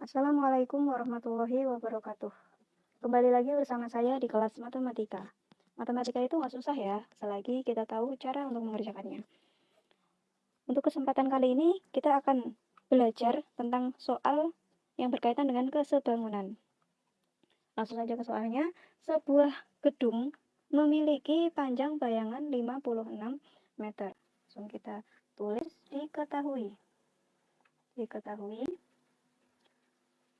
Assalamualaikum warahmatullahi wabarakatuh. Kembali lagi bersama saya di kelas matematika. Matematika itu nggak susah ya, selagi kita tahu cara untuk mengerjakannya. Untuk kesempatan kali ini, kita akan belajar tentang soal yang berkaitan dengan kesebangunan. Langsung saja ke soalnya, sebuah gedung memiliki panjang bayangan 56 meter. Langsung kita tulis diketahui. Diketahui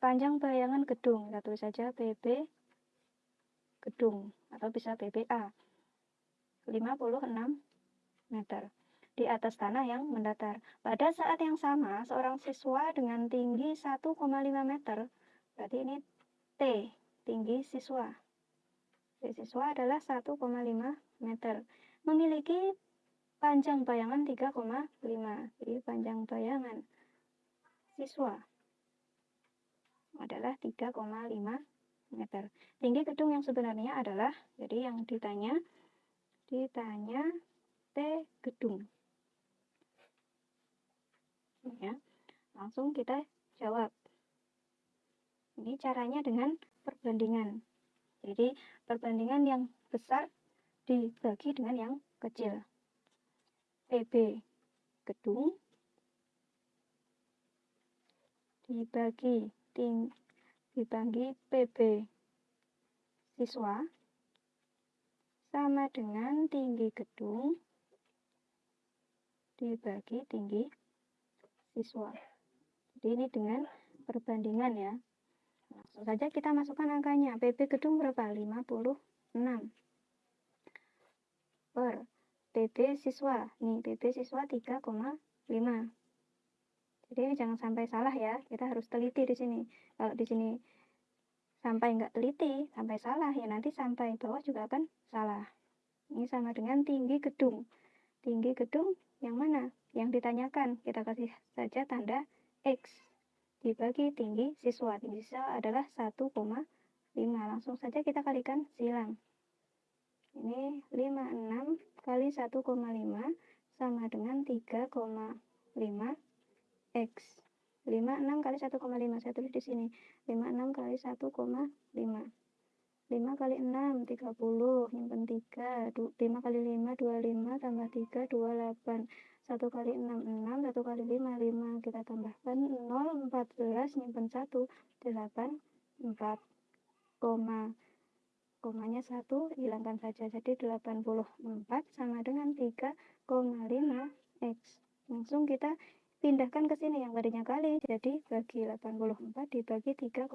Panjang bayangan gedung, kita tulis saja PB gedung atau bisa PBA. 56 meter di atas tanah yang mendatar. Pada saat yang sama, seorang siswa dengan tinggi 1,5 meter, berarti ini T, tinggi siswa. T siswa adalah 1,5 meter. Memiliki panjang bayangan 3,5. Jadi panjang bayangan siswa adalah 3,5 meter. Tinggi gedung yang sebenarnya adalah, jadi yang ditanya, ditanya T gedung. Ya, langsung kita jawab. Ini caranya dengan perbandingan. Jadi perbandingan yang besar dibagi dengan yang kecil. PB gedung dibagi ting dibagi PB siswa sama dengan tinggi gedung dibagi tinggi siswa. Jadi ini dengan perbandingan ya. Langsung saja kita masukkan angkanya. PB gedung berapa? 56 per PB siswa. Nih, PB siswa 3,5. Jadi jangan sampai salah ya, kita harus teliti di sini. Kalau di sini sampai nggak teliti, sampai salah, ya nanti sampai bawah juga akan salah. Ini sama dengan tinggi gedung. Tinggi gedung yang mana? Yang ditanyakan, kita kasih saja tanda X. Dibagi tinggi siswa. Tinggi siswa adalah 1,5. Langsung saja kita kalikan silang. Ini 56 kali 1,5 sama dengan 3,5 X. 56 kali 1,5 saya tulis di sini. 56 kali 1,5 5 kali 6 30 nyimpen 3 5 kali 5 25 tambah 3 28 1 kali 6 6 1 kali 5 5 kita tambahkan 0 14 nyimpen 1 8 4 koma. Komanya 1 hilangkan saja. Jadi 84 sama dengan 3,5 X. Langsung kita pindahkan ke sini yang tadinya kali jadi bagi 84 dibagi 3,5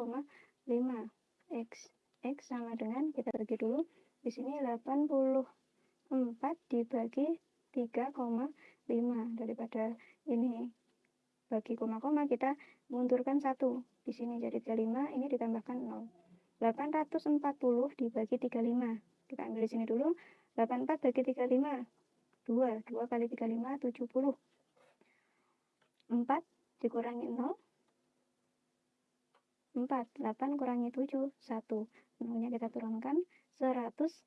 X. X sama dengan kita bagi dulu. Di sini 84 dibagi 3,5 daripada ini bagi koma-koma kita mundurkan satu. Di sini jadi 35 ini ditambahkan 0 840 dibagi 35 kita ambil di sini dulu. 84 bagi 35 2 2 kali 35 70 4 dikurangi 0 4 8 kurangi 7 1 nolnya kita turunkan. 140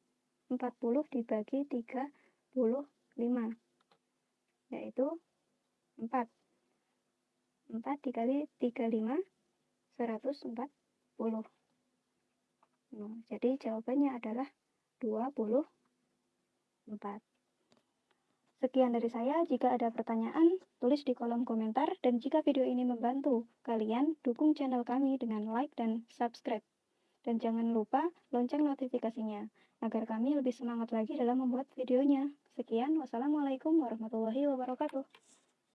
dibagi 35 yaitu 4 4 dikali 35 140 nah, jadi jawabannya adalah 24 Sekian dari saya, jika ada pertanyaan, tulis di kolom komentar, dan jika video ini membantu kalian, dukung channel kami dengan like dan subscribe. Dan jangan lupa lonceng notifikasinya, agar kami lebih semangat lagi dalam membuat videonya. Sekian, wassalamualaikum warahmatullahi wabarakatuh.